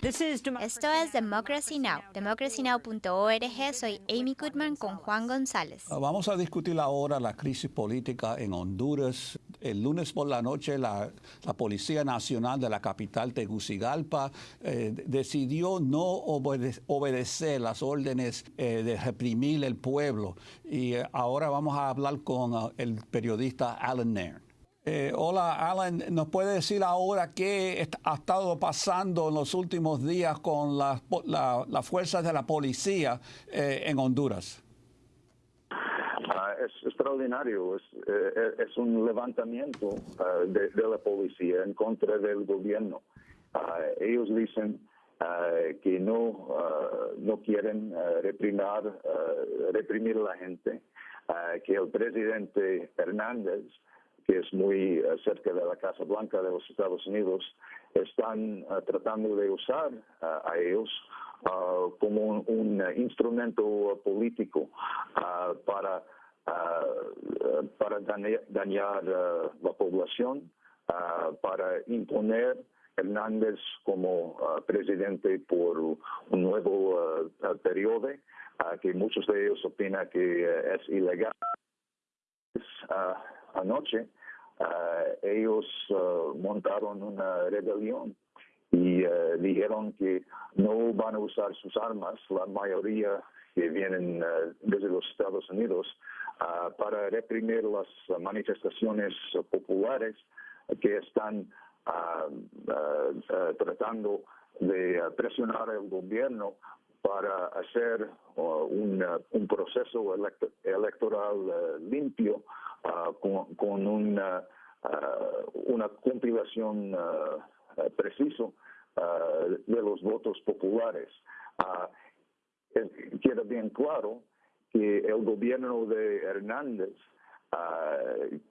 Esto es Democracy Now!, democracynow.org. Soy Amy Goodman con Juan González. Ah, vamos a discutir ahora la crisis política en Honduras. El lunes por la noche, la, Policía Nacional de la capital Tegucigalpa eh, decidió no obedecer las órdenes eh, de reprimir el pueblo. Y eh, ahora vamos a hablar con ah, el periodista Alan Nairn. Eh, hola, Alan. ¿Nos puede decir ahora qué ha estado pasando en los últimos días con las fuerzas de la policía eh, en Honduras? Ah, es extraordinario. Es, eh, un levantamiento ah, de, la policía en contra del gobierno. Ah, ellos dicen que no, no quieren reprimir a la gente, que el presidente Hernández que es muy eh, cerca de la Casa Blanca de los Estados Unidos, están eh, tratando de usar eh, a ellos como un, instrumento político para, para dañar, la población, para imponer Hernández como presidente por un nuevo periodo, que muchos de ellos opinan que es ilegal. anoche eh, ellos eh, montaron una rebelión y eh, dijeron que no van a usar sus armas, la mayoría que vienen desde los Estados Unidos, para reprimir las manifestaciones populares que están tratando de presionar al gobierno para hacer un, proceso electoral limpio Ah, con, una, ah, una compilación uh, preciso de los votos populares. queda bien claro que el gobierno de Hernández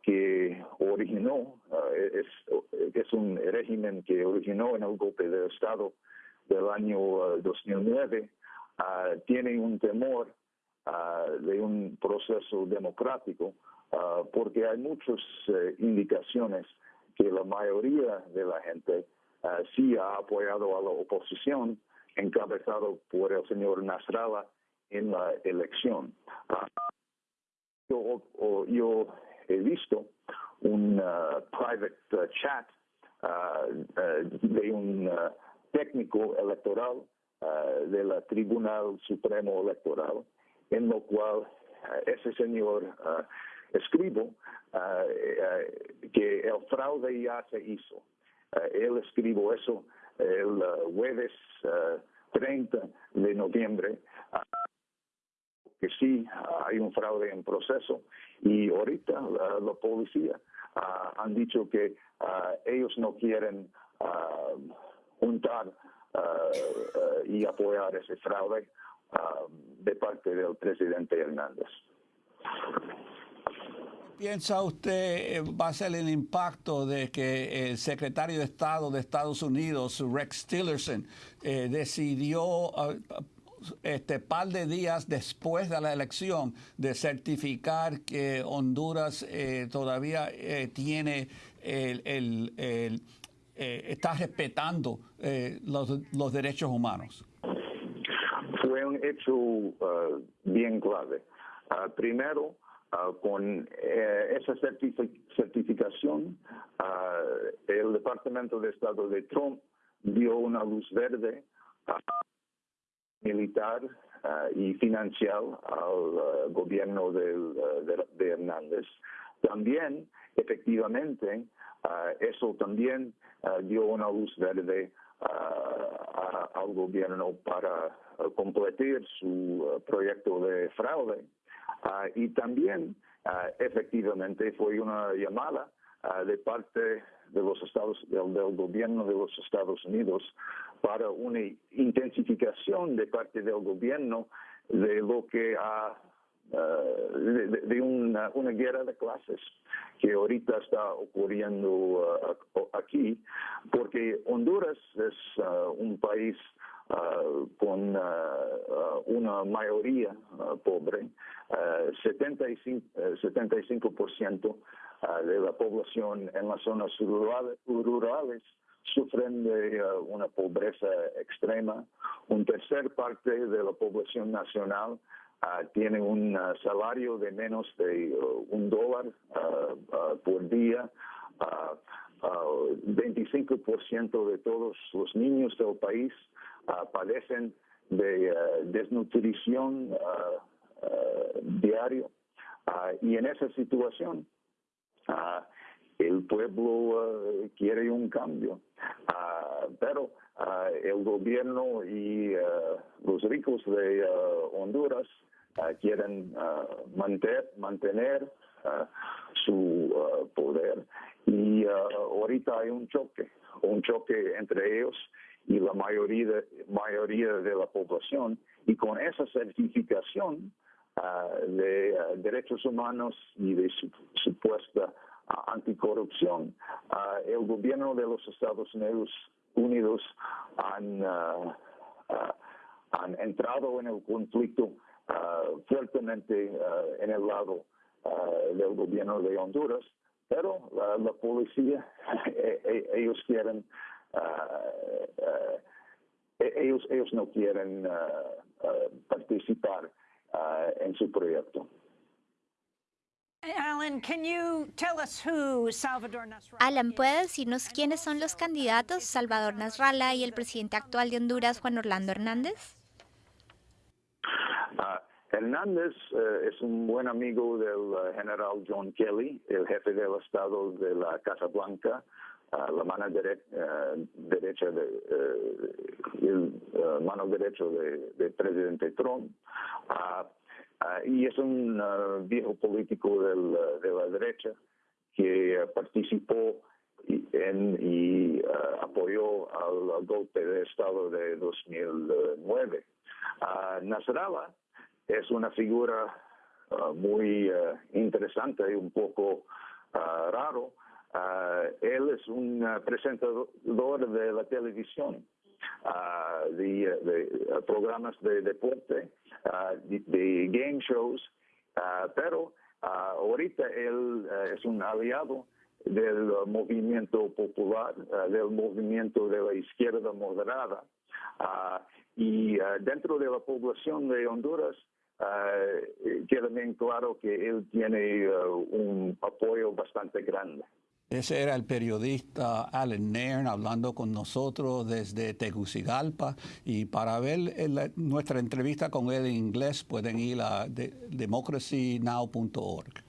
que originó, es, es, un régimen que originó en el golpe de Estado del año 2009, tiene un temor de un proceso democrático Ah, porque hay muchas eh, indicaciones que la mayoría de la gente ah, sí ha apoyado a la oposición encabezado por el señor Nasrallah en la elección. Ah, yo, he visto un private chat de un técnico electoral del Tribunal Supremo Electoral, en lo cual ese señor escribo ah, eh, que el fraude ya se hizo. Ah, él escribo eso el ah, jueves 30 de noviembre. Que sí hay un fraude en proceso. Y ahorita la, policía han dicho que ellos no quieren juntar y apoyar ese fraude de parte del presidente Hernández piensa usted eh, va a ser el impacto de que el secretario de Estado de Estados Unidos, Rex Tillerson, eh, decidió este par de días después de la elección de certificar que Honduras eh, todavía tiene el, está respetando los, los, derechos humanos? Fue un hecho uh, bien clave. Uh, primero, Ah, con eh, esa certificación, ah, el Departamento de Estado de Trump dio una luz verde militar ah, y financial al gobierno de, Hernández. También, efectivamente, eso también dio una luz verde al gobierno para completar su proyecto de fraude Ah, y también, ah, efectivamente, fue una llamada ah, de parte de los Estados, del, gobierno de los Estados Unidos para una intensificación de parte del gobierno de lo que ha de, una, una, guerra de clases que ahorita está ocurriendo aquí, porque Honduras es un país con una mayoría pobre, 75%, 75 de la población en las zonas rurales, sufren de una pobreza extrema. Un tercer parte de la población nacional tiene un salario de menos de un dólar por día. 25% de todos los niños del país padecen de desnutrición diario. Y en esa situación, el pueblo quiere un cambio. pero el gobierno y los ricos de Honduras quieren mantener, mantener su poder. Y ahorita hay un choque, un choque entre ellos y la mayoría mayoría de la población. Y con esa certificación de derechos humanos y de supuesta anticorrupción, el gobierno de los Estados Unidos, Unidos han, han entrado en el conflicto fuertemente en el lado del gobierno de Honduras, pero la policía, e, e, ellos quieren, e, ellos, ellos no quieren participar en su proyecto. Alan, Alan, ¿puede decirnos quiénes son los candidatos, Salvador Nasralla y el presidente actual de Honduras, Juan Orlando Hernández? Uh, Hernández uh, es un buen amigo del uh, general John Kelly, el jefe del Estado de la Casa Blanca, la mano derecha de, el mano derecha de, de presidente Trump. Ah, y es un ah, viejo político del, de la derecha que participó en, y ah, apoyó al golpe de Estado de 2009. Nasrallah es una figura muy interesante y un poco raro. Él es un presentador de la televisión de, de, programas de deporte, de, game shows, pero ahorita él es un aliado del movimiento popular, del movimiento de la izquierda moderada. y dentro de la población de Honduras, queda bien claro que él tiene un apoyo bastante grande. Ese era el periodista Alan Nairn hablando con nosotros desde Tegucigalpa y para ver nuestra entrevista con él en inglés pueden ir a democracynow.org.